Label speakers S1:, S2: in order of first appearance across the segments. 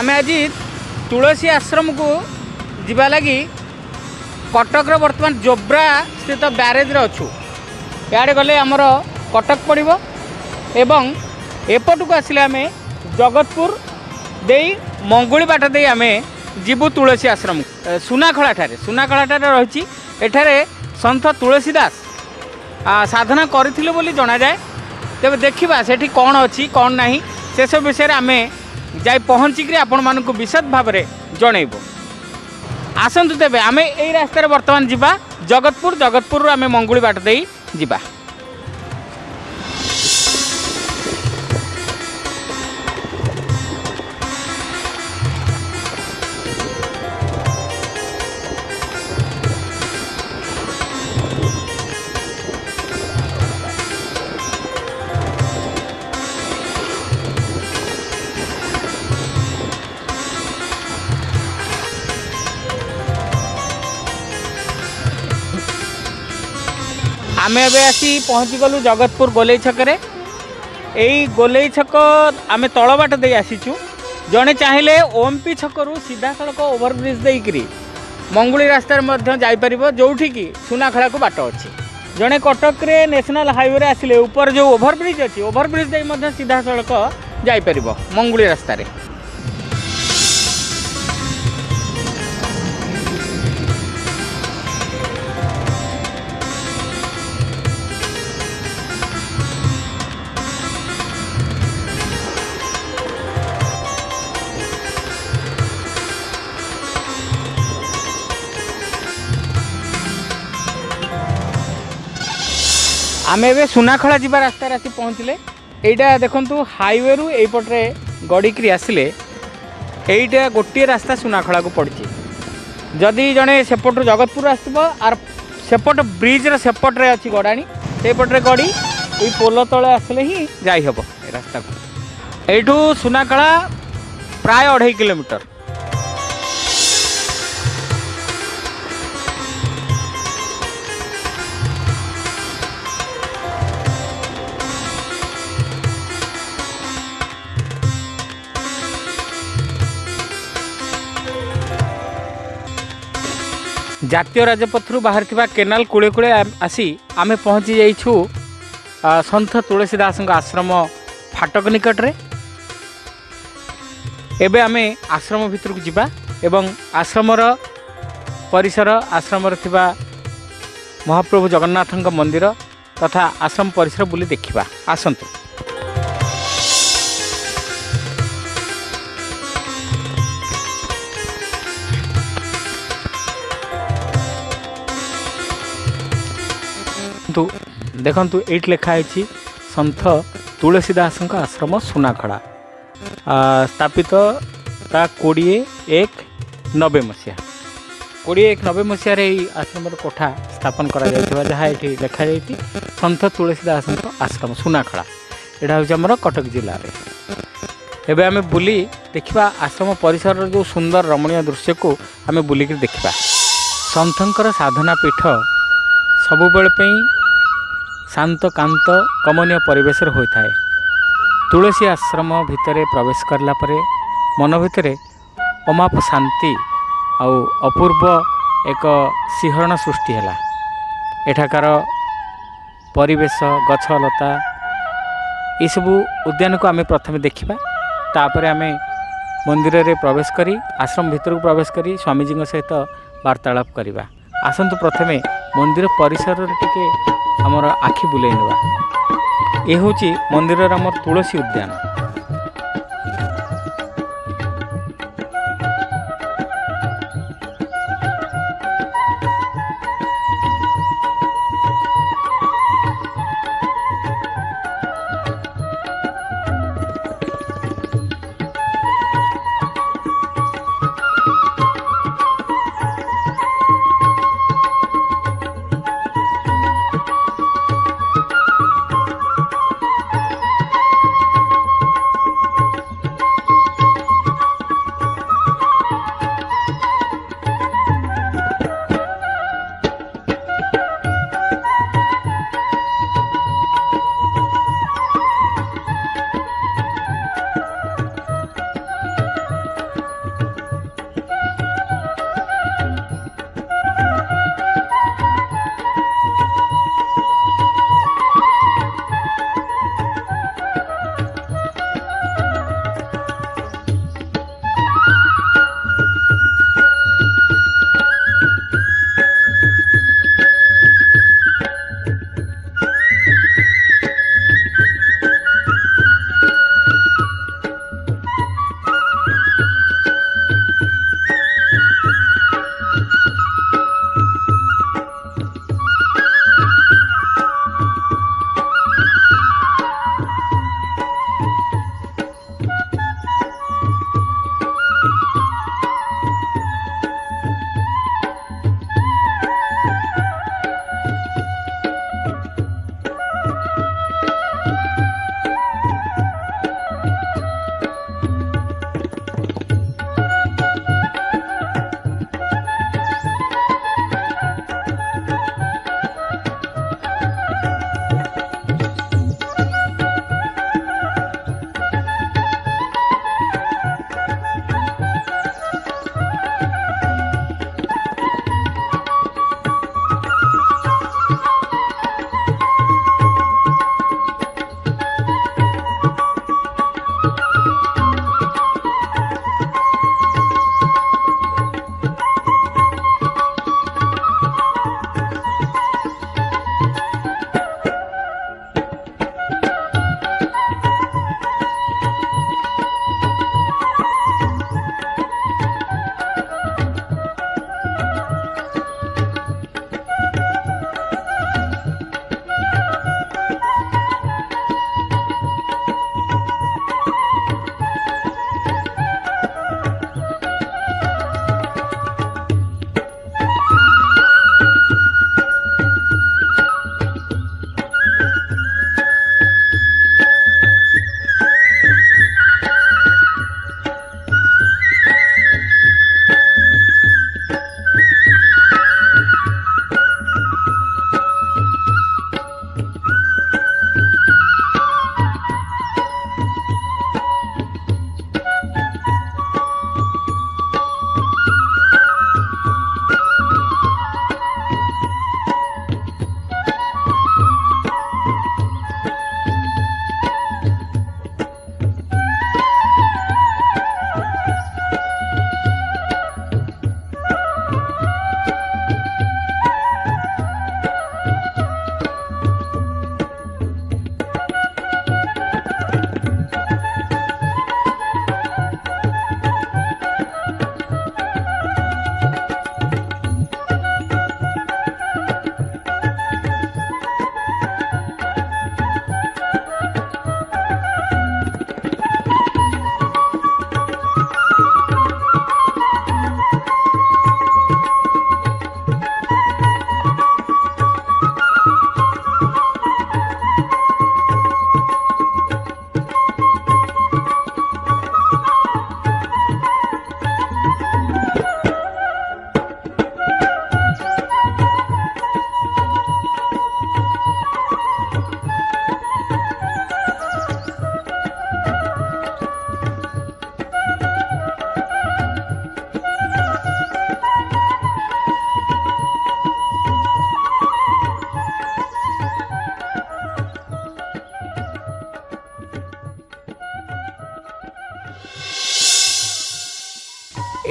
S1: ଆମେ ଆଜି ତୁଳସୀ ଆଶ୍ରମକୁ ଯିବା ଲାଗି କଟକର ବର୍ତ୍ତମାନ ଜୋବ୍ରା ସ୍ଥିତ ବ୍ୟାରେଜ୍ରେ ଅଛୁ। ଇଆଡ଼େ ଗଲେ ଆମର କଟକ ପଡ଼ିବ ଏବଂ ଏପଟକୁ ଆସିଲେ ଆମେ ଜଗତପୁର ଦେଇ ମଙ୍ଗୁଳି ବାଟ ଦେଇ ଆମେ ଯିବୁ ତୁଳସୀ ଆଶ୍ରମ ଏ, ସୁନାଖଳାଠାରେ ସୁନାଖଳାଠାରେ ରହିଛି। ଏଠାରେ ସନ୍ଥ ତୁଳସୀ ଦାସ। ଆ, ସାଧନା କରିଥିଲେ ବୋଲି ଜଣାଯାଏ। ତେବେ ଦେଖିବା ସେଠି କ'ଣ ଅଛି କ'ଣ ନାହିଁ ସେସବୁ ବିଷୟରେ ଆମେ যাই পৌঁছিকি আপনার বিশদ ভাবে জনাইব আসন্তু তেবে আমি এই রাস্তায় বর্তমান যা জগৎপুর জগৎপুর আমি মঙ্গুড়ি বাট দিয়ে যা ଆମେ ଏବେ ଆସି ପହଞ୍ଚିଗଲୁ ଜଗତପୁର ଗୋଲେଇ ଛକରେ। ଏଇ ଗୋଲେଇ ଛକ ଆମେ ତଳ ବାଟ ଦେଇ ଆସିଛୁ। ଜଣେ ଚାହିଁଲେ ଓମ୍ପି ଛକରୁ ସିଧାସଳଖ ଓଭରବ୍ରିଜ୍ ଦେଇକିରି ମଙ୍ଗୁଳି ରାସ୍ତାରେ ମଧ୍ୟ ଯାଇପାରିବ ଯେଉଁଠିକି ସୁନାଖଳାକୁ ବାଟ ଅଛି। ଜଣେ କଟକରେ ନ୍ୟାସନାଲ୍ ହାଇୱେରେ ଆସିଲେ ଉପରେ ଯେଉଁ ଓଭରବ୍ରିଜ୍ ଅଛି ଓଭରବ୍ରିଜ୍ ଦେଇ ମଧ୍ୟ ସିଧାସଳଖ ଯାଇପାରିବ ମଙ୍ଗୁଳି ରାସ୍ତାରେ। ଆମେ ଏବେ ସୁନାଖଳା ଯିବା ରାସ୍ତାରେ ଆସି ପହଞ୍ଚିଲେ। ଏଇଟା ଦେଖନ୍ତୁ ହାଇୱେରୁ ଏଇପଟରେ ଗଡ଼ିକିରି ଆସିଲେ। ଏଇଟା ଗୋଟିଏ ରାସ୍ତା ସୁନାଖଳାକୁ ପଡ଼ିଛି। ଯଦି ଜଣେ ସେପଟରୁ ଜଗତପୁର ଆସିବ ଆର ସେପଟ ବ୍ରିଜ୍ର ସେପଟରେ ଅଛି ଗଡ଼ାଣି ସେଇପଟରେ ଗଡ଼ି ଏଇ ପୋଲ ତଳେ ଆସିଲେ ହିଁ ଯାଇ ହେବ ଏ ରାସ୍ତାକୁ। ଏଇଠୁ ସୁନାଖଳା ପ୍ରାୟ ଅଢ଼େଇ କିଲୋମିଟର। ଜାତୀୟ ରାଜପଥରୁ ବାହାରିଥିବା କେନାଲ କୂଳେ କୂଳେ ଆସି ଆମେ ପହଞ୍ଚି ଯାଇଛୁ ସନ୍ଥ ତୁଳସୀ ଦାସଙ୍କ ଆଶ୍ରମ ଫାଟକ ନିକଟରେ। ଏବେ ଆମେ ଆଶ୍ରମ ଭିତରକୁ ଯିବା ଏବଂ ଆଶ୍ରମର ପରିସର ଆଶ୍ରମରେ ଥିବା ମହାପ୍ରଭୁ ଜଗନ୍ନାଥଙ୍କ ମନ୍ଦିର ତଥା ଆଶ୍ରମ ପରିସର ବୁଲି ଦେଖିବା। ଆସନ୍ତୁ। ଦେଖନ୍ତୁ ଦେଖନ୍ତୁ ଏଇଠି ଲେଖା ହେଇଛି ସନ୍ଥ ତୁଳସୀ ଦାସଙ୍କ ଆଶ୍ରମ ସୁନାଖଳା ଆ, ସ୍ଥାପିତ ତା କୋଡ଼ିଏ ଏକ ନବେ ମସିହା କୋଡ଼ିଏ ଏକ ନବେ ମସିହାରେ ଏହି ଆଶ୍ରମର କୋଠା ସ୍ଥାପନ କରାଯାଇଥିବା ଯାହା ଏଠି ଲେଖାଯାଇଛି ସନ୍ଥ ତୁଳସୀ ଦାସଙ୍କ ଆଶ୍ରମ ସୁନାଖଳା ଏଇଟା ହେଉଛି ଆମର କଟକ ଜିଲ୍ଲାରେ ଏବେ ଆମେ ବୁଲି ଦେଖିବା ଆଶ୍ରମ ପରିସରର ଯେଉଁ ସୁନ୍ଦର ରମଣୀୟ ଦୃଶ୍ୟକୁ ଆମେ ବୁଲିକି ଦେଖିବା। ସନ୍ଥଙ୍କର ସାଧନା ପୀଠ ସବୁବେଳେ ପାଇଁ ଶାନ୍ତ କାନ୍ତ କମନୀୟ ପରିବେଶରେ ହୋଇଥାଏ। ତୁଳସୀ ଆଶ୍ରମ ଭିତରେ ପ୍ରବେଶ କରିଲା ପରେ ମନ ଭିତରେ ଅମାପ ଶାନ୍ତି ଆଉ ଅପୂର୍ବ ଏକ ଶିହରଣ ସୃଷ୍ଟି ହେଲା। ଏଠାକାର ପରିବେଶ ଗଛଲତା ଏସବୁ ଉଦ୍ୟାନକୁ ଆମେ ପ୍ରଥମେ ଦେଖିବା। ତାପରେ ଆମେ ମନ୍ଦିରରେ ପ୍ରବେଶ କରି ଆଶ୍ରମ ଭିତରକୁ ପ୍ରବେଶ କରି ସ୍ୱାମୀଜୀଙ୍କ ସହିତ ବାର୍ତ୍ତାଳାପ କରିବା। ଆସନ୍ତୁ ପ୍ରଥମେ ମନ୍ଦିର ପରିସରରେ ଟିକେ ଆମର ଆଖି ବୁଲେଇ ନେବା। ଏ ହେଉଛି ମନ୍ଦିରର ଆମର ତୁଳସୀ ଉଦ୍ୟାନ।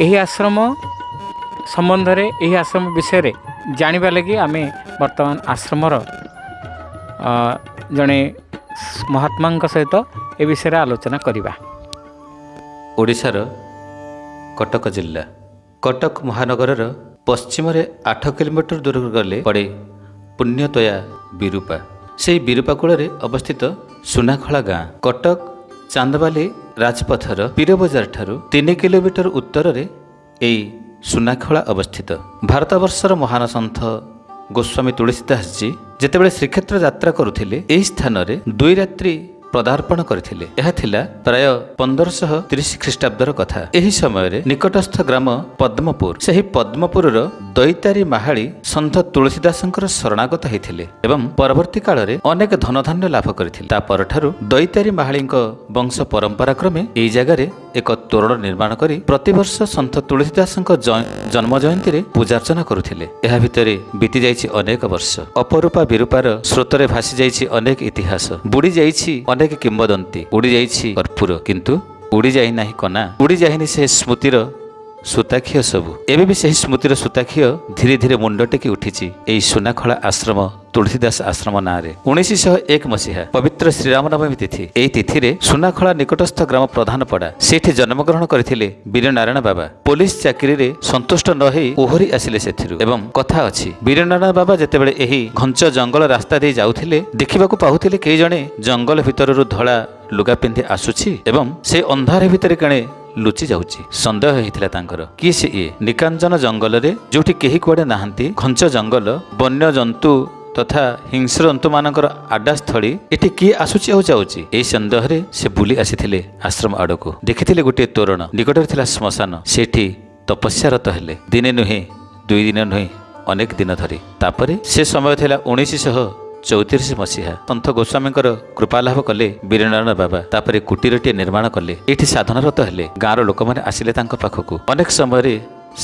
S1: ଏହି ଆଶ୍ରମ ସମ୍ବନ୍ଧରେ ଏହି ଆଶ୍ରମ ବିଷୟରେ ଜାଣିବା ଲାଗି ଆମେ ବର୍ତ୍ତମାନ ଆଶ୍ରମର ଜଣେ ମହାତ୍ମାଙ୍କ ସହିତ ଏ ବିଷୟରେ ଆଲୋଚନା କରିବା।
S2: ଓଡ଼ିଶାର କଟକ ଜିଲ୍ଲା। କଟକ ମହାନଗରର ପଶ୍ଚିମରେ ଆଠ କିଲୋମିଟର ଦୂରକୁ ଗଲେ ପଡ଼େ ପୁଣ୍ୟତୋୟା ବିରୁପା। ସେହି ବିରୁପା କୂଳରେ ଅବସ୍ଥିତ ସୁନାଖଳା ଗାଁ। କଟକ ଚାନ୍ଦବାଲି ରାଜପଥର ପୀରବଜାର ଠାରୁ ତିନି କିଲୋମିଟର ଉତ୍ତରରେ ଏହି ସୁନାଖଳା ଅବସ୍ଥିତ। ଭାରତବର୍ଷର ମହାନ ସନ୍ଥ ଗୋସ୍ୱାମୀ ତୁଳସୀଦାସଜୀ ଯେତେବେଳେ ଶ୍ରୀକ୍ଷେତ୍ର ଯାତ୍ରା କରୁଥିଲେ ଏହି ସ୍ଥାନରେ ଦୁଇ ରାତ୍ରି ପଦାର୍ପଣ କରିଥିଲେ। ଏହା ଥିଲା ପ୍ରାୟ ପନ୍ଦରଶହ ତିରିଶ ଖ୍ରୀଷ୍ଟାବ୍ଦର କଥା। ଏହି ସମୟରେ ନିକଟସ୍ଥ ଗ୍ରାମ ପଦ୍ମପୁର। ସେହି ପଦ୍ମପୁରର ଦୈତାରୀ ମାହାଳି ସନ୍ଥ ତୁଳସୀଦାସଙ୍କର ଶରଣାଗତ ହୋଇଥିଲେ ଏବଂ ପରବର୍ତ୍ତୀ କାଳରେ ଅନେକ ଧନଧାନ୍ୟ ଲାଭ କରିଥିଲେ। ତା ପରଠାରୁ ଦୈତାରୀ ମାହାଳିଙ୍କ ବଂଶ ପରମ୍ପରା କ୍ରମେ ଏହି ଜାଗାରେ ଏକ ତୋରଣ ନିର୍ମାଣ କରି ପ୍ରତିବର୍ଷ ସନ୍ଥ ତୁଳସୀଦାସଙ୍କ ଜନ୍ମ ଜୟନ୍ତୀରେ ପୂଜାର୍ଚ୍ଚନା କରୁଥିଲେ। ଏହା ଭିତରେ ବିତି ଯାଇଛି ଅନେକ ବର୍ଷ। ଅପରୂପା ବିରୂପାର ସ୍ରୋତରେ ଭାସି ଯାଇଛି ଅନେକ ଇତିହାସ। ବୁଡ଼ି ଯାଇଛି ଅନେକ କିମ୍ବଦନ୍ତୀ। ଉଡ଼ି ଯାଇଛି କର୍ପୂର। କିନ୍ତୁ ଉଡ଼ି ଯାଇନାହିଁ କନା। ଉଡ଼ି ଯାଇନି ସେ ସ୍ମୃତିର ସୂତାଖିଅ ସବୁ ଏବେ ବି ସେହି ସ୍ମୃତିର ସୂତାଖିଅ ଧୀରେ ଧୀରେ ମୁଣ୍ଡ ଟେକି ଉଠିଛି ଏହି ସୁନାଖଳା ଆଶ୍ରମ ତୁଳସୀଦାସ ଆଶ୍ରମ ନାଁରେ। ଉଣେଇଶଶହ ଏକ ମସିହା ପବିତ୍ର ଶ୍ରୀରାମ ନବମୀ ତିଥି। ଏହି ତିଥିରେ ସୁନାଖଳା ନିକଟସ୍ଥ ଗ୍ରାମ ପ୍ରଧାନପଡ଼ା ସେଇଠି ଜନ୍ମଗ୍ରହଣ କରିଥିଲେ ବୀରନାରାୟଣ ବାବା। ପୋଲିସ ଚାକିରିରେ ସନ୍ତୁଷ୍ଟ ନ ହୋଇ ଓହରି ଆସିଲେ ସେଥିରୁ। ଏବଂ କଥା ଅଛି ବୀରନାରାୟଣ ବାବା ଯେତେବେଳେ ଏହି ଘଞ୍ଚ ଜଙ୍ଗଲ ରାସ୍ତା ଦେଇ ଯାଉଥିଲେ ଦେଖିବାକୁ ପାଉଥିଲେ କେହି ଜଣେ ଜଙ୍ଗଲ ଭିତରରୁ ଧଳା ଲୁଗା ପିନ୍ଧି ଆସୁଛି ଏବଂ ସେ ଅନ୍ଧାର ଭିତରେ କେଣେ ଲୁଚି ଯାଉଛି। ସନ୍ଦେହ ହେଇଥିଲା ତାଙ୍କର। କିଏ ସେ ଇଏ ନିକାଞ୍ଚନ ଜଙ୍ଗଲରେ ଯୋଉଠି କେହି କୁଆଡ଼େ ନାହାନ୍ତି ଘଞ୍ଚ ଜଙ୍ଗଲ ବନ୍ୟ ଜନ୍ତୁ ତଥା ହିଂସ୍ର ଜନ୍ତୁମାନଙ୍କର ଆଡ୍ଡାସ୍ଥଳୀ ଏଠି କିଏ ଆସୁଛି ଆଉ ଯାଉଛି? ଏହି ସନ୍ଦେହରେ ସେ ବୁଲି ଆସିଥିଲେ ଆଶ୍ରମ ଆଡ଼କୁ। ଦେଖିଥିଲେ ଗୋଟିଏ ତୋରଣ ନିକଟରେ ଥିଲା ଶ୍ମଶାନ। ସେଠି ତପସ୍ୟାରତ ହେଲେ। ଦିନେ ନୁହେଁ ଦୁଇ ଦିନ ନୁହେଁ ଅନେକ ଦିନ ଧରି। ତାପରେ ସେ ସମୟ ଥିଲା ଉଣେଇଶଶହ ଚଉତିରିଶ ମସିହା ସନ୍ଥ ଗୋସ୍ୱାମୀଙ୍କର କୃପାଲାଭ କଲେ ବୀରନାରାୟଣ ବାବା ତାପରେ କୁଟୀରଟିଏ ନିର୍ମାଣ କଲେ। ଏଠି ସାଧନାରତ ହେଲେ ଗାଁର ଲୋକମାନେ ଆସିଲେ ତାଙ୍କ ପାଖକୁ। ଅନେକ ସମୟରେ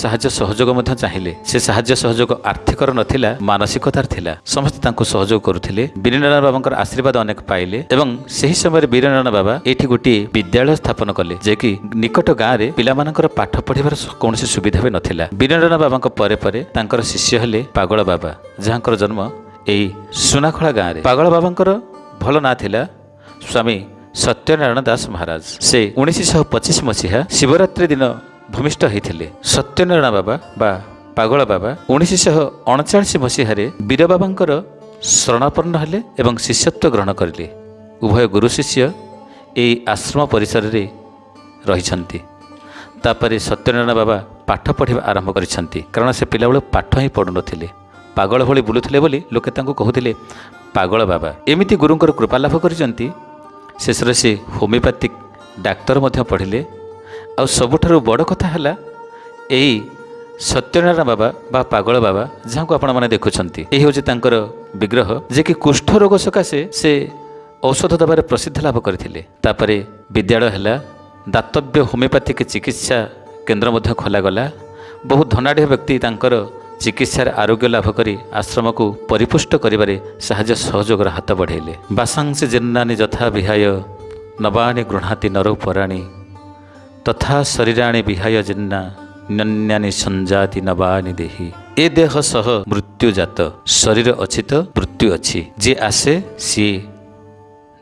S2: ସାହାଯ୍ୟ ସହଯୋଗ ମଧ୍ୟ ଚାହିଁଲେ। ସେ ସାହାଯ୍ୟ ସହଯୋଗ ଆର୍ଥିକର ନଥିଲା ମାନସିକତାର ଥିଲା। ସମସ୍ତେ ତାଙ୍କୁ ସହଯୋଗ କରୁଥିଲେ। ବୀରନାରାୟଣ ବାବାଙ୍କର ଆଶୀର୍ବାଦ ଅନେକ ପାଇଲେ ଏବଂ ସେହି ସମୟରେ ବୀରନାରାୟଣ ବାବା ଏଠି ଗୋଟିଏ ବିଦ୍ୟାଳୟ ସ୍ଥାପନ କଲେ ଯେ କି ନିକଟ ଗାଁରେ ପିଲାମାନଙ୍କର ପାଠ ପଢ଼ିବାର କୌଣସି ସୁବିଧା ବି ନଥିଲା। ବୀରନାରାୟଣ ବାବାଙ୍କ ପରେ ପରେ ତାଙ୍କର ଶିଷ୍ୟ ହେଲେ ପାଗଳ ବାବା ଯାହାଙ୍କର ଜନ୍ମ ଏହି ସୁନାଖଳା ଗାଁରେ। ପାଗଳ ବାବାଙ୍କର ଭଲ ନାଁ ଥିଲା ସ୍ୱାମୀ ସତ୍ୟନାରାୟଣ ଦାସ ମହାରାଜ। ସେ ଉଣେଇଶଶହ ପଚିଶ ମସିହା ଶିବରାତ୍ରି ଦିନ ଭୂମିଷ୍ଠ ହୋଇଥିଲେ। ସତ୍ୟନାରାୟଣ ବାବା ବା ପାଗଳ ବାବା ଉଣେଇଶଶହ ଅଣଚାଳିଶ ମସିହାରେ ବୀର ବାବାଙ୍କର ଶରଣାପନ୍ନ ହେଲେ ଏବଂ ଶିଷ୍ୟତ୍ୱ ଗ୍ରହଣ କରିଲେ। ଉଭୟ ଗୁରୁ ଶିଷ୍ୟ ଏହି ଆଶ୍ରମ ପରିସରରେ ରହିଛନ୍ତି। ତାପରେ ସତ୍ୟନାରାୟଣ ବାବା ପାଠ ପଢ଼ିବା ଆରମ୍ଭ କରିଛନ୍ତି। କାରଣ ସେ ପିଲାବେଳେ ପାଠ ହିଁ ପଢ଼ୁନଥିଲେ। ପାଗଳ ଭଳି ବୁଲୁଥିଲେ ବୋଲି ଲୋକେ ତାଙ୍କୁ କହୁଥିଲେ ପାଗଳ ବାବା ଏମିତି ଗୁରୁଙ୍କର କୃପା ଲାଭ କରିଛନ୍ତି ଶେଷରେ ସେ ହୋମିଓପାଥିକ ଡାକ୍ତର ମଧ୍ୟ ପଢ଼ିଲେ ଆଉ ସବୁଠାରୁ ବଡ଼ କଥା ହେଲା ଏଇ ସତ୍ୟନାରାୟଣ ବାବା ବା ପାଗଳ ବାବା ଯାହାକୁ ଆପଣମାନେ ଦେଖୁଛନ୍ତି ଏହି ହେଉଛି ତାଙ୍କର ବିଗ୍ରହ ଯେ କି କୁଷ୍ଠ ରୋଗ ସକାଶେ ସେ ଔଷଧ ଦେବାରେ ପ୍ରସିଦ୍ଧ ଲାଭ କରିଥିଲେ ତାପରେ ବିଦ୍ୟାଳୟ ହେଲା ଦାତବ୍ୟ ହୋମିଓପାଥିକ ଚିକିତ୍ସା କେନ୍ଦ୍ର ମଧ୍ୟ ଖୋଲାଗଲା ବହୁ ଧନାଢ଼୍ୟ ବ୍ୟକ୍ତି ତାଙ୍କର ଚିକିତ୍ସାରେ ଆରୋଗ୍ୟ ଲାଭ କରି ଆଶ୍ରମକୁ ପରିପୁଷ୍ଟ କରିବାରେ ସାହାଯ୍ୟ ସହଯୋଗର ହାତ ବଢ଼ାଇଲେ। ବାସାଂସି ଜିନ୍ନାନି ଯଥା ବିହାୟ ନବାଣି ଗୃହାତି ନର ପରାଣୀ। ତଥା ଶରୀରାଣୀ ବିହାୟ ଜିନ୍ନା ନନ୍ୟାନି ସଞ୍ଜାତି ନବାନି ଦେହି। ଏ ଦେହ ସହ ମୃତ୍ୟୁ ଜାତ। ଶରୀର ଅଛି ତ ମୃତ୍ୟୁ ଅଛି। ଯିଏ ଆସେ ସିଏ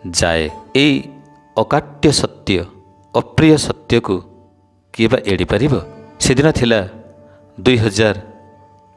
S2: ଯାଏ। ଏଇ ଅକାଟ୍ୟ ସତ୍ୟ ଅପ୍ରିୟ ସତ୍ୟକୁ କିଏ ବା ଏଡ଼ିପାରିବ? ସେଦିନ ଥିଲା ଦୁଇ ହଜାର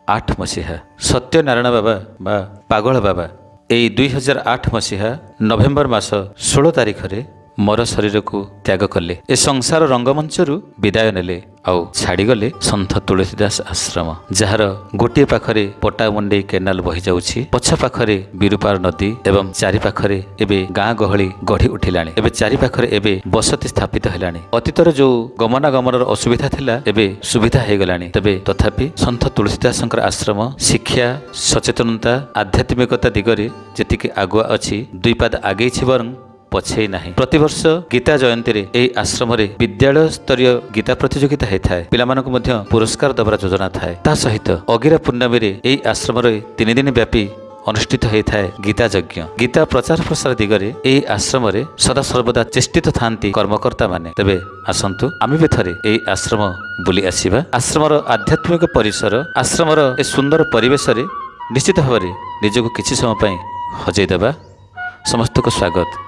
S2: ଆଠ ମସିହା। ସତ୍ୟନାରାୟଣ ବାବା ବା ପାଗଳ ବାବା। ଏଇ ଦୁଇ ହଜାର ଆଠ ମସିହା ନଭେମ୍ବର ମାସ ଷୋହଳ ତାରିଖରେ ମର ଶରୀରକୁ ତ୍ୟାଗ କଲେ। ଏ ସଂସାର ରଙ୍ଗମଞ୍ଚରୁ ବିଦାୟ ନେଲେ ଆଉ ଛାଡ଼ିଗଲେ ସନ୍ଥ ତୁଳସୀଦାସ ଆଶ୍ରମ ଯାହାର ଗୋଟିଏ ପାଖରେ ପଟାମୁଣ୍ଡେଇ କେନାଲ ବହିଯାଉଛି ପଛ ପାଖରେ ବିରୁପାର ନଦୀ ଏବଂ ଚାରି ପାଖରେ ଏବେ ଗାଁ ଗହଳି ଗଢ଼ି ଉଠିଲାଣି। ଏବେ ଚାରି ପାଖରେ ଏବେ ବସତି ସ୍ଥାପିତ ହେଲାଣି। ଅତୀତରେ ଯୋଉ ଗମନାଗମନର ଅସୁବିଧା ଥିଲା ଏବେ ସୁବିଧା ହେଇଗଲାଣି। ତେବେ ତଥାପି ସନ୍ଥ ତୁଳସୀଦାସଙ୍କର ଆଶ୍ରମ ଶିକ୍ଷା ସଚେତନତା ଆଧ୍ୟାତ୍ମିକତା ଦିଗରେ ଯେତିକି ଆଗୁଆ ଅଛି ଦୁଇ ପାଦ ଆଗେଇଛି ବରଂ ପଛେଇ ନାହିଁ। ପ୍ରତିବର୍ଷ ଗୀତା ଜୟନ୍ତୀରେ ଏହି ଆଶ୍ରମରେ ବିଦ୍ୟାଳୟ ସ୍ତରୀୟ ଗୀତା ପ୍ରତିଯୋଗିତା ହୋଇଥାଏ। ପିଲାମାନଙ୍କୁ ମଧ୍ୟ ପୁରସ୍କାର ଦେବାର ଯୋଜନା ଥାଏ। ତା ସହିତ ଅଗିରା ପୂର୍ଣ୍ଣମୀରେ ଏହି ଆଶ୍ରମରେ ତିନି ଦିନ ବ୍ୟାପୀ ଅନୁଷ୍ଠିତ ହୋଇଥାଏ ଗୀତା ଯଜ୍ଞ। ଗୀତା ପ୍ରଚାର ପ୍ରସାର ଦିଗରେ ଏହି ଆଶ୍ରମରେ ସଦାସର୍ବଦା ଚେଷ୍ଟିତ ଥାନ୍ତି କର୍ମକର୍ତ୍ତାମାନେ। ତେବେ ଆସନ୍ତୁ ଆମେ ବି ଥରେ ଏହି ଆଶ୍ରମ ବୁଲି ଆସିବା। ଆଶ୍ରମର ଆଧ୍ୟାତ୍ମିକ ପରିସର ଆଶ୍ରମର ଏ ସୁନ୍ଦର ପରିବେଶରେ ନିଶ୍ଚିତ ଭାବରେ ନିଜକୁ କିଛି ସମୟ ପାଇଁ ହଜେଇ ଦେବା। ସମସ୍ତଙ୍କୁ ସ୍ୱାଗତ।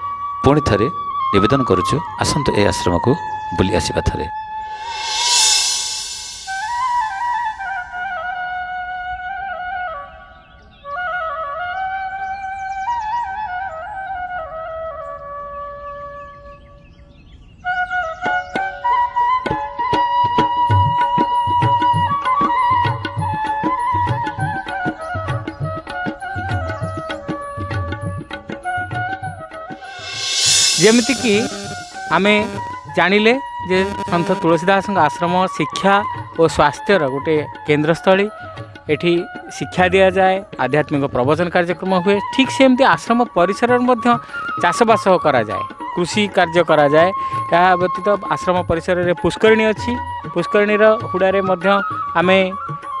S2: ପୁଣି ଥରେ ନିବେଦନ କରୁଛୁ ଆସନ୍ତୁ ଏହି ଆଶ୍ରମକୁ ବୁଲି ଆସିବା ଥରେ।
S1: ଯେମିତିକି ଆମେ ଜାଣିଲେ ଯେ ସନ୍ଥ ତୁଳସୀ ଦାସଙ୍କ ଆଶ୍ରମ ଶିକ୍ଷା ଓ ସ୍ୱାସ୍ଥ୍ୟର ଗୋଟେ କେନ୍ଦ୍ରସ୍ଥଳୀ। ଏଠି ଶିକ୍ଷା ଦିଆଯାଏ ଆଧ୍ୟାତ୍ମିକ ପ୍ରବଚନ କାର୍ଯ୍ୟକ୍ରମ ହୁଏ। ଠିକ୍ ସେମିତି ଆଶ୍ରମ ପରିସରରେ ମଧ୍ୟ ଚାଷବାସ କରାଯାଏ କୃଷି କାର୍ଯ୍ୟ କରାଯାଏ। ଏହା ବ୍ୟତୀତ ଆଶ୍ରମ ପରିସରରେ ପୁଷ୍କରିଣୀ ଅଛି। ପୁଷ୍କରିଣୀର ହୁଡ଼ାରେ ମଧ୍ୟ ଆମେ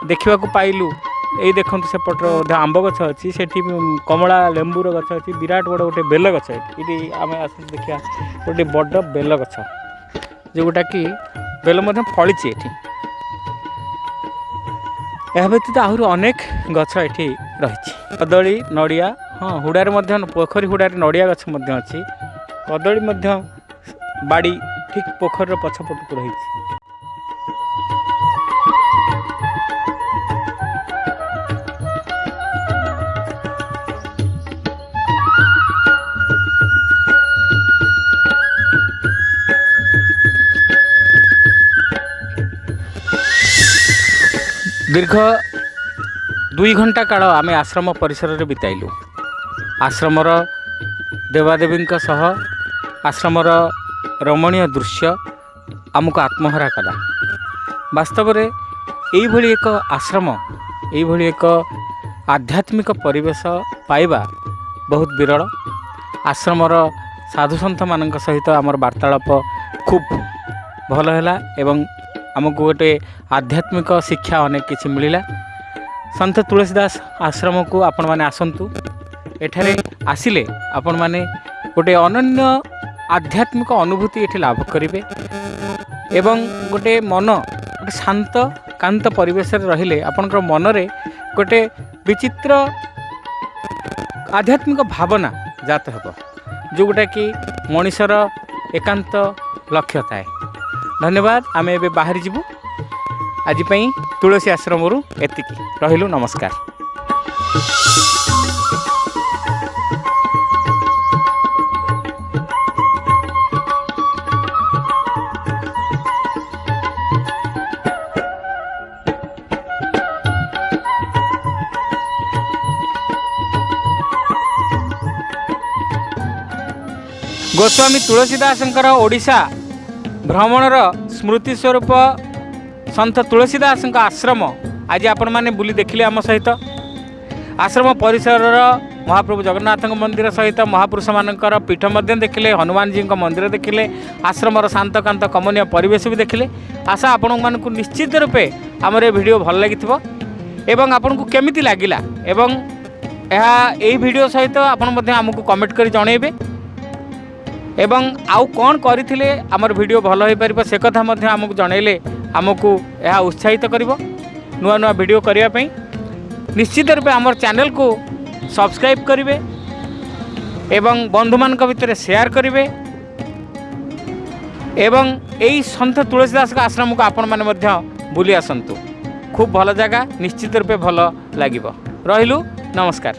S1: ଦେଖିବାକୁ ପାଇଲୁ ଏଇ ଦେଖନ୍ତୁ ସେପଟର ମଧ୍ୟ ଆମ୍ବ ଗଛ ଅଛି ସେଠି ବି କମଳା ଲେମ୍ବୁର ଗଛ ଅଛି ବିରାଟ ବଡ଼ ଗୋଟେ ବେଲ ଗଛ ଏଠି। ଏଠି ଆମେ ଆସନ୍ତୁ ଦେଖିବା ଗୋଟେ ବଡ଼ ବେଲ ଗଛ ଯେଉଁଟାକି ବେଲ ମଧ୍ୟ ଫଳିଛି ଏଠି। ଏହା ବ୍ୟତୀତ ଆହୁରି ଅନେକ ଗଛ ଏଠି ରହିଛି। କଦଳୀ ନଡ଼ିଆ ହଁ ହୁଡ଼ାରେ ମଧ୍ୟ ପୋଖରୀ ହୁଡ଼ାରେ ନଡ଼ିଆ ଗଛ ମଧ୍ୟ ଅଛି। କଦଳୀ ମଧ୍ୟ ବାଡ଼ି ଠିକ୍ ପୋଖରୀର ପଛପଟକୁ ରହିଛି। ଦୀର୍ଘ ଦୁଇ ଘଣ୍ଟା କାଳ ଆମେ ଆଶ୍ରମ ପରିସରରେ ବିତାଇଲୁ ଆଶ୍ରମର ଦେବାଦେବୀଙ୍କ ସହ ଆଶ୍ରମର ରମଣୀୟ ଦୃଶ୍ୟ ଆମକୁ ଆତ୍ମହରା କଲା। ବାସ୍ତବରେ ଏଇଭଳି ଏକ ଆଶ୍ରମ ଏଇଭଳି ଏକ ଆଧ୍ୟାତ୍ମିକ ପରିବେଶ ପାଇବା ବହୁତ ବିରଳ। ଆଶ୍ରମର ସାଧୁସନ୍ଥମାନଙ୍କ ସହିତ ଆମର ବାର୍ତ୍ତାଳାପ ଖୁବ୍ ଭଲ ହେଲା ଏବଂ ଆମକୁ ଗୋଟେ ଆଧ୍ୟାତ୍ମିକ ଶିକ୍ଷା ଅନେକ କିଛି ମିଳିଲା। ସନ୍ଥ ତୁଳସୀ ଦାସ ଆଶ୍ରମକୁ ଆପଣମାନେ ଆସନ୍ତୁ। ଏଠାରେ ଆସିଲେ ଆପଣମାନେ ଗୋଟେ ଅନନ୍ୟ ଆଧ୍ୟାତ୍ମିକ ଅନୁଭୂତି ଏଠି ଲାଭ କରିବେ ଏବଂ ଗୋଟେ ମନ ଗୋଟେ ଶାନ୍ତ କାନ୍ତ ପରିବେଶରେ ରହିଲେ ଆପଣଙ୍କର ମନରେ ଗୋଟେ ବିଚିତ୍ର ଆଧ୍ୟାତ୍ମିକ ଭାବନା ଜାତ ହେବ ଯେଉଁଟାକି ମଣିଷର ଏକାନ୍ତ ଲକ୍ଷ୍ୟ ଥାଏ। ଧନ୍ୟବାଦ ଆମେ ଏବେ ବାହାରି ଯିବୁ। ଆଜି ପାଇଁ ତୁଳସୀ ଆଶ୍ରମରୁ ଏତିକି। ରହିଲୁ ନମସ୍କାର। ଗୋସ୍ୱାମୀ ତୁଳସୀ ଦାସଙ୍କର ଓଡ଼ିଶା ଭ୍ରମଣର ସ୍ମୃତି ସ୍ୱରୂପ ସନ୍ଥ ତୁଳସୀ ଦାସଙ୍କ ଆଶ୍ରମ ଆଜି ଆପଣମାନେ ବୁଲି ଦେଖିଲେ ଆମ ସହିତ। ଆଶ୍ରମ ପରିସରର ମହାପ୍ରଭୁ ଜଗନ୍ନାଥଙ୍କ ମନ୍ଦିର ସହିତ ମହାପୁରୁଷମାନଙ୍କର ପୀଠ ମଧ୍ୟ ଦେଖିଲେ ହନୁମାନଜୀଙ୍କ ମନ୍ଦିର ଦେଖିଲେ ଆଶ୍ରମର ଶାନ୍ତକାନ୍ତ କମନୀୟ ପରିବେଶ ବି ଦେଖିଲେ। ଆଶା ଆପଣମାନଙ୍କୁ ନିଶ୍ଚିତ ରୂପେ ଆମର ଏ ଭିଡ଼ିଓ ଭଲ ଲାଗିଥିବ ଏବଂ ଆପଣଙ୍କୁ କେମିତି ଲାଗିଲା ଏବଂ ଏହା ଏହି ଭିଡ଼ିଓ ସହିତ ଆପଣ ମଧ୍ୟ ଆମକୁ କମେଣ୍ଟ କରି ଜଣାଇବେ। ଏବଂ ଆଉ କ'ଣ କରିଥିଲେ ଆମର ଭିଡ଼ିଓ ଭଲ ହୋଇପାରିବ ସେ କଥା ମଧ୍ୟ ଆମକୁ ଜଣାଇଲେ ଆମକୁ ଏହା ଉତ୍ସାହିତ କରିବ ନୂଆ ନୂଆ ଭିଡ଼ିଓ କରିବା ପାଇଁ। ନିଶ୍ଚିତ ରୂପେ ଆମର ଚ୍ୟାନେଲକୁ ସବସ୍କ୍ରାଇବ୍ କରିବେ ଏବଂ ବନ୍ଧୁମାନଙ୍କ ଭିତରେ ସେୟାର କରିବେ ଏବଂ ଏହି ସନ୍ଥ ତୁଳସୀ ଦାସଙ୍କ ଆଶ୍ରମକୁ ଆପଣମାନେ ମଧ୍ୟ ବୁଲି ଆସନ୍ତୁ। ଖୁବ୍ ଭଲ ଜାଗା ନିଶ୍ଚିତ ରୂପେ ଭଲ ଲାଗିବ। ରହିଲୁ ନମସ୍କାର।